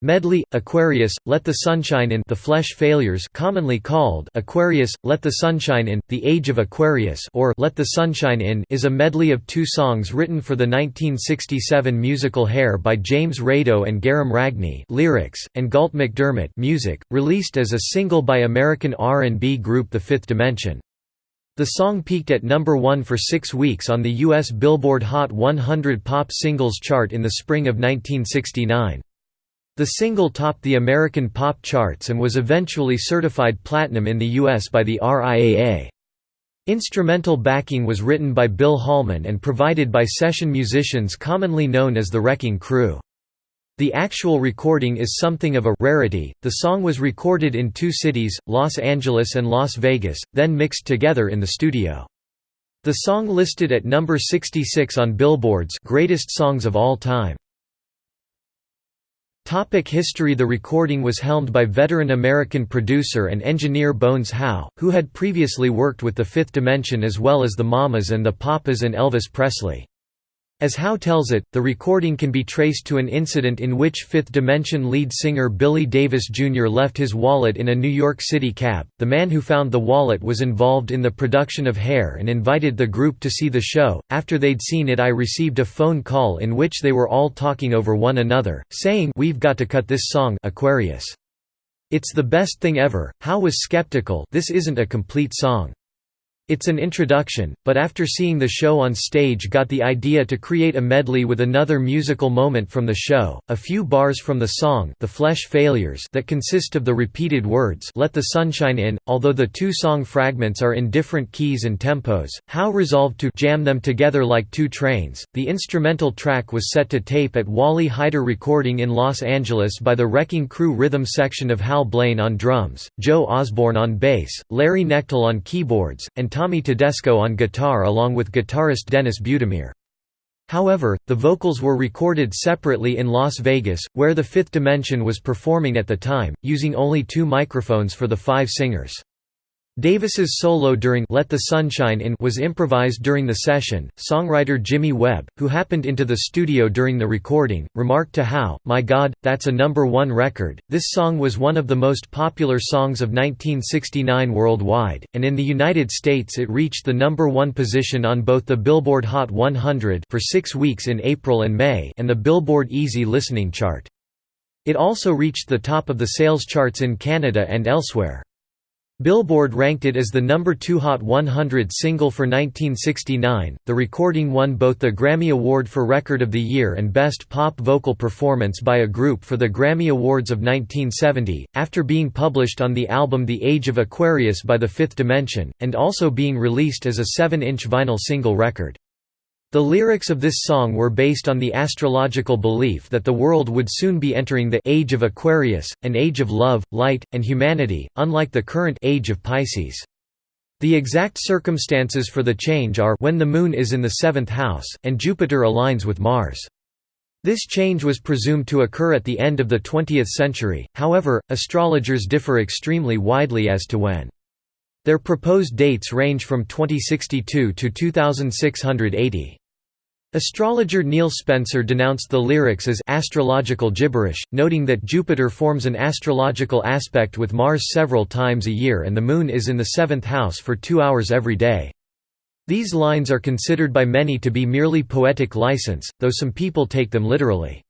Medley, Aquarius, Let the Sunshine In The Flesh Failures commonly called Aquarius, Let the Sunshine In, The Age of Aquarius or Let the Sunshine In is a medley of two songs written for the 1967 musical Hair by James Rado and Gerome Ragni lyrics, and Galt MacDermot music, released as a single by American R&B group The Fifth Dimension. The song peaked at number one for six weeks on the U.S. Billboard Hot 100 Pop Singles chart in the spring of 1969. The single topped the American pop charts and was eventually certified platinum in the US by the RIAA. Instrumental backing was written by Bill Holman and provided by session musicians commonly known as the Wrecking Crew. The actual recording is something of a rarity. The song was recorded in two cities, Los Angeles and Las Vegas, then mixed together in the studio. The song listed at number 66 on Billboard's Greatest Songs of All Time. Topic history The recording was helmed by veteran American producer and engineer Bones Howe, who had previously worked with The Fifth Dimension as well as the Mamas and the Papas and Elvis Presley. As Howe tells it, the recording can be traced to an incident in which Fifth Dimension lead singer Billy Davis Jr. left his wallet in a New York City cab. The man who found the wallet was involved in the production of Hair and invited the group to see the show. After they'd seen it, I received a phone call in which they were all talking over one another, saying, We've got to cut this song, Aquarius. It's the best thing ever. Howe was skeptical, this isn't a complete song. It's an introduction, but after seeing the show on stage got the idea to create a medley with another musical moment from the show, a few bars from the song The Flesh Failures that consist of the repeated words Let the Sunshine In, although the two song fragments are in different keys and tempos, Howe resolved to jam them together like two trains. The instrumental track was set to tape at Wally Heider Recording in Los Angeles by the Wrecking Crew rhythm section of Hal Blaine on drums, Joe Osborn on bass, Larry Knechtel on keyboards, and Tommy Tedesco on guitar along with guitarist Dennis Budimir. However, the vocals were recorded separately in Las Vegas, where the Fifth Dimension was performing at the time, using only two microphones for the five singers. Davis's solo during Let the Sunshine In was improvised during the session. Songwriter Jimmy Webb, who happened into the studio during the recording, remarked to Howe, My God, that's a number one record. This song was one of the most popular songs of 1969 worldwide, and in the United States it reached the number one position on both the Billboard Hot 100 for six weeks in April and May and the Billboard Easy Listening chart. It also reached the top of the sales charts in Canada and elsewhere. Billboard ranked it as the number 2 Hot 100 single for 1969. The recording won both the Grammy Award for Record of the Year and Best Pop Vocal Performance by a Group for the Grammy Awards of 1970, after being published on the album The Age of Aquarius by The Fifth Dimension, and also being released as a 7 inch vinyl single record. The lyrics of this song were based on the astrological belief that the world would soon be entering the Age of Aquarius, an age of love, light, and humanity, unlike the current Age of Pisces. The exact circumstances for the change are when the Moon is in the seventh house, and Jupiter aligns with Mars. This change was presumed to occur at the end of the 20th century, however, astrologers differ extremely widely as to when. Their proposed dates range from 2062 to 2680. Astrologer Neil Spencer denounced the lyrics as astrological gibberish, noting that Jupiter forms an astrological aspect with Mars several times a year and the Moon is in the seventh house for two hours every day. These lines are considered by many to be merely poetic license, though some people take them literally.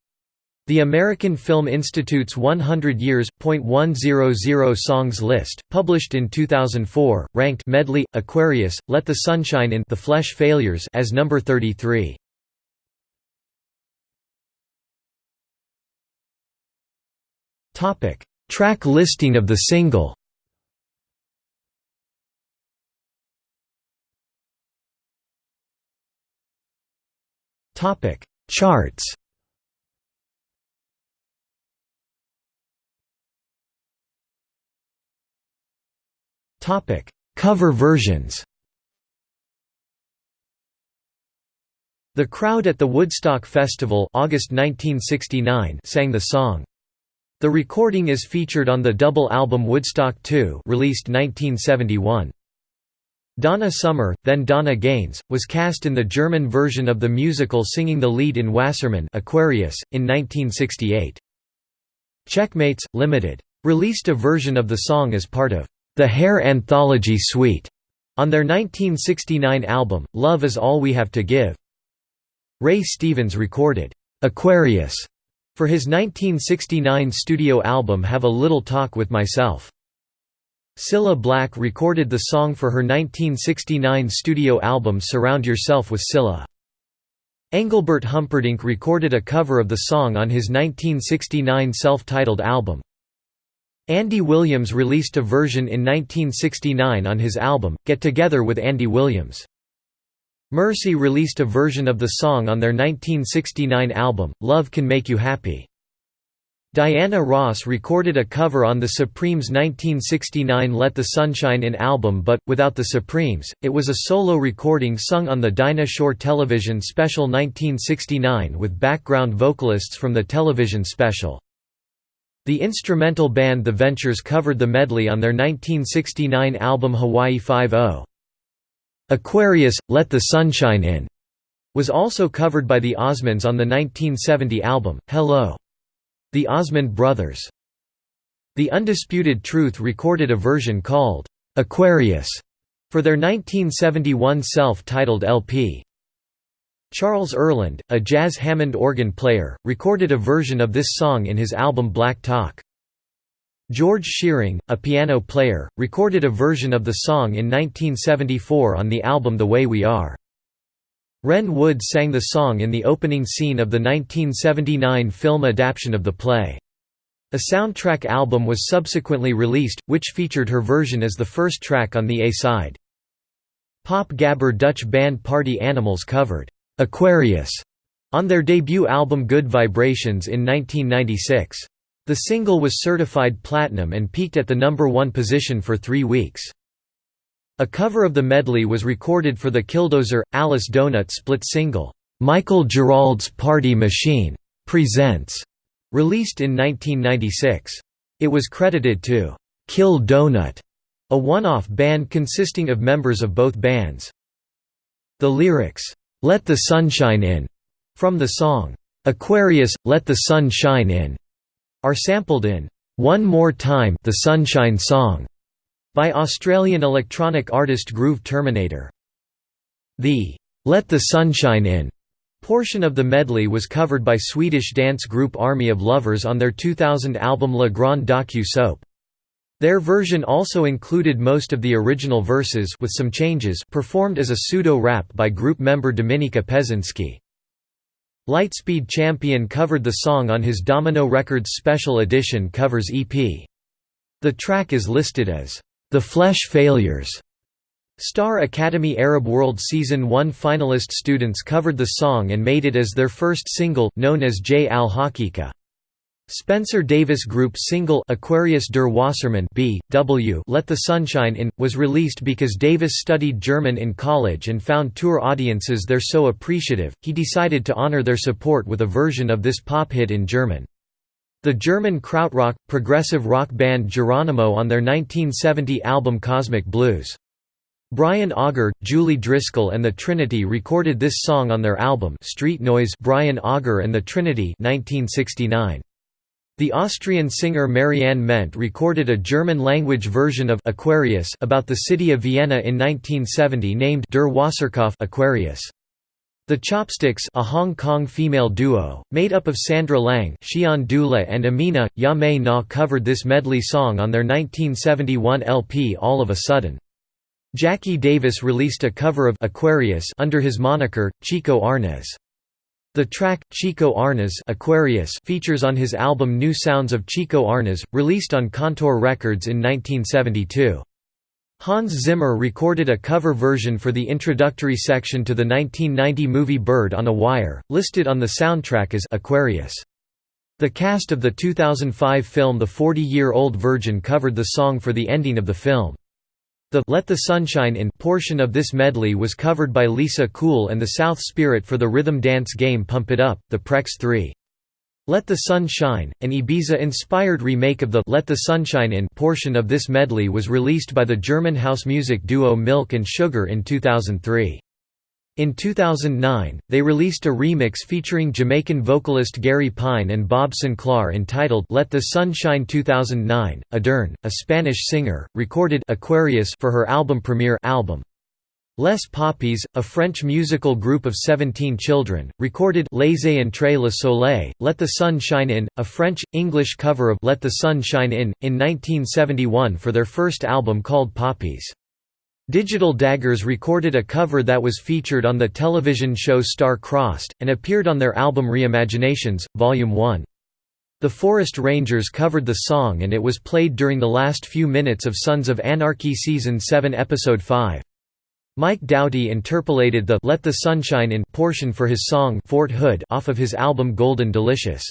The American Film Institute's 100 Years, .100 Songs list, published in 2004, ranked Medley, Aquarius, Let the Sunshine In The Flesh Failures as number 33. Topic: Track listing of the single. Topic: Charts. Topic: Cover versions. The crowd at the Woodstock Festival August 1969 sang the song. The recording is featured on the double album Woodstock 2 released 1971. Donna Summer, then Donna Gaines, was cast in the German version of the musical singing the lead in Wassermann Aquarius, in 1968. Checkmates, Limited. Released a version of the song as part of the Hair Anthology Suite on their 1969 album, Love Is All We Have to Give. Ray Stevens recorded Aquarius for his 1969 studio album Have a Little Talk with Myself. Cilla Black recorded the song for her 1969 studio album Surround Yourself with Cilla. Engelbert Humperdinck recorded a cover of the song on his 1969 self-titled album. Andy Williams released a version in 1969 on his album, Get Together with Andy Williams. Mercy released a version of the song on their 1969 album, Love Can Make You Happy. Diana Ross recorded a cover on the Supremes' 1969 Let the Sunshine In album but, without the Supremes, it was a solo recording sung on the Dinah Shore television special 1969 with background vocalists from the television special. The instrumental band The Ventures covered the medley on their 1969 album Hawaii Five-O. Aquarius, Let the Sunshine In, was also covered by the Osmonds on the 1970 album, Hello! The Osmond Brothers. The Undisputed Truth recorded a version called, "'Aquarius' for their 1971 self-titled LP. Charles Earland, a jazz Hammond organ player, recorded a version of this song in his album Black Talk. George Shearing, a piano player, recorded a version of the song in 1974 on the album The Way We Are. Ren Wood sang the song in the opening scene of the 1979 film adaptation of the play. A soundtrack album was subsequently released, which featured her version as the first track on the A-side. Pop gabber Dutch band Party Animals covered, "'Aquarius' on their debut album Good Vibrations in 1996. The single was certified platinum and peaked at the number one position for three weeks. A cover of the medley was recorded for the Killdozer, Alice Donut split single, "'Michael Gerald's Party Machine' Presents", released in 1996. It was credited to "'Kill Donut", a one-off band consisting of members of both bands. The lyrics, "'Let the Sunshine In' from the song, "'Aquarius, Let the Sun Shine In' are sampled in "'One More Time' the Sunshine Song' by Australian electronic artist Groove Terminator. The "'Let the Sunshine In' portion of the medley was covered by Swedish dance group Army of Lovers on their 2000 album La Grande Docu Soap. Their version also included most of the original verses with some changes performed as a pseudo-rap by group member Dominika Peczynski. Lightspeed Champion covered the song on his Domino Records Special Edition Covers EP. The track is listed as the Flesh Failures. Star Academy Arab World Season 1 finalist students covered the song and made it as their first single, known as J Al Hakika. Spencer Davis Group single Aquarius der Wassermann B. W. Let the Sunshine In, was released because Davis studied German in college and found tour audiences there so appreciative, he decided to honor their support with a version of this pop hit in German. The German krautrock, progressive rock band Geronimo on their 1970 album Cosmic Blues. Brian Auger, Julie Driscoll and the Trinity recorded this song on their album Street Noise Brian Auger and the Trinity 1969. The Austrian singer Marianne Mendt recorded a German-language version of Aquarius about the city of Vienna in 1970 named Der Wasserkopf Aquarius. The Chopsticks a Hong Kong female duo, made up of Sandra Lang Xian Dula and Amina, Ya Mei Na covered this medley song on their 1971 LP All of a Sudden. Jackie Davis released a cover of Aquarius under his moniker, Chico Arnaz. The track, Chico Arnaz Aquarius features on his album New Sounds of Chico Arnaz, released on Contour Records in 1972. Hans Zimmer recorded a cover version for the introductory section to the 1990 movie Bird on a Wire, listed on the soundtrack as Aquarius. The cast of the 2005 film The 40-Year-Old Virgin covered the song for the ending of the film. The Let the Sunshine In portion of this medley was covered by Lisa Cool and the South Spirit for the rhythm dance game Pump It Up, the Prex 3. Let the Sun Shine, an Ibiza-inspired remake of the Let the Sunshine In portion of this medley was released by the German house music duo Milk and Sugar in 2003. In 2009, they released a remix featuring Jamaican vocalist Gary Pine and Bob Sinclar entitled Let the Sun Shine 2009. Adern, a Spanish singer, recorded Aquarius for her album premiere album. Les Poppies, a French musical group of 17 children, recorded Laissez entrer le soleil, Let the Sun Shine In, a French-English cover of Let the Sun Shine In, in 1971 for their first album called Poppies. Digital Daggers recorded a cover that was featured on the television show Star Crossed, and appeared on their album Reimaginations, Volume 1. The Forest Rangers covered the song and it was played during the last few minutes of Sons of Anarchy Season 7 Episode 5. Mike Doughty interpolated the Let the Sunshine In portion for his song Fort Hood off of his album Golden Delicious.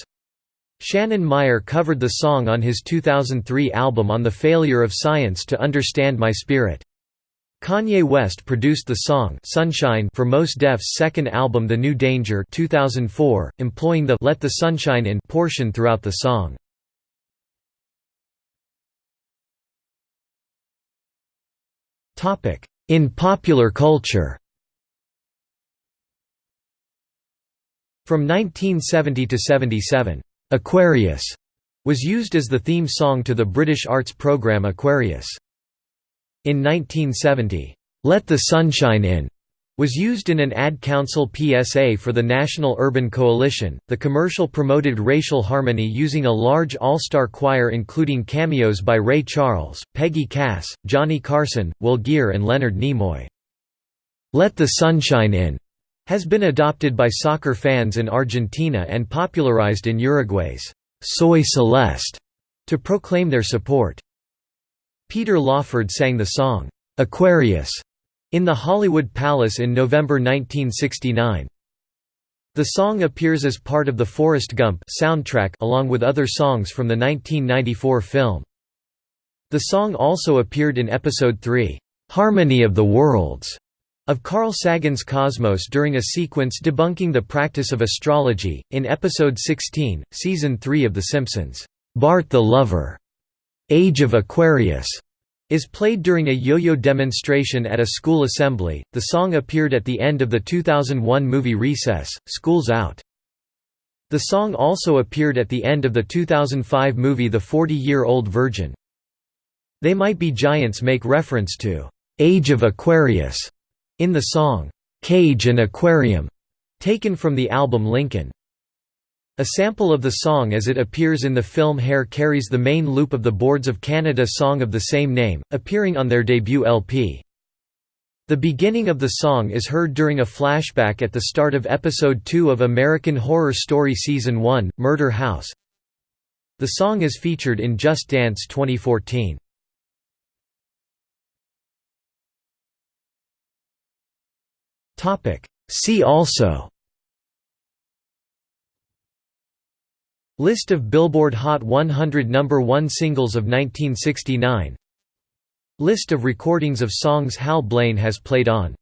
Shannon Meyer covered the song on his 2003 album On the Failure of Science to Understand My Spirit. Kanye West produced the song Sunshine for Mos Def's second album The New Danger 2004, employing the Let the Sunshine In portion throughout the song. In popular culture From 1970 to 77, "'Aquarius' was used as the theme song to the British arts programme Aquarius. In 1970, "'Let the Sunshine In' was used in an ad council PSA for the National Urban Coalition. The commercial promoted racial harmony using a large all-star choir including cameos by Ray Charles, Peggy Cass, Johnny Carson, Will Geer and Leonard Nimoy. Let the Sunshine In has been adopted by soccer fans in Argentina and popularized in Uruguay's Soy Celeste to proclaim their support. Peter Lawford sang the song, "'Aquarius' in the Hollywood Palace in November 1969. The song appears as part of the Forrest Gump soundtrack along with other songs from the 1994 film. The song also appeared in Episode 3, "'Harmony of the Worlds' of Carl Sagan's Cosmos during a sequence debunking the practice of astrology, in Episode 16, Season 3 of The Simpsons, "'Bart the Lover' Age of Aquarius is played during a yo-yo demonstration at a school assembly. The song appeared at the end of the 2001 movie Recess, School's Out. The song also appeared at the end of the 2005 movie The 40-Year-Old Virgin. They Might Be Giants make reference to Age of Aquarius in the song Cage and Aquarium, taken from the album Lincoln. A sample of the song as it appears in the film Hair carries the main loop of the Boards of Canada song of the same name, appearing on their debut LP. The beginning of the song is heard during a flashback at the start of Episode 2 of American Horror Story Season 1, Murder House. The song is featured in Just Dance 2014. See also List of Billboard Hot 100 Number 1 singles of 1969 List of recordings of songs Hal Blaine has played on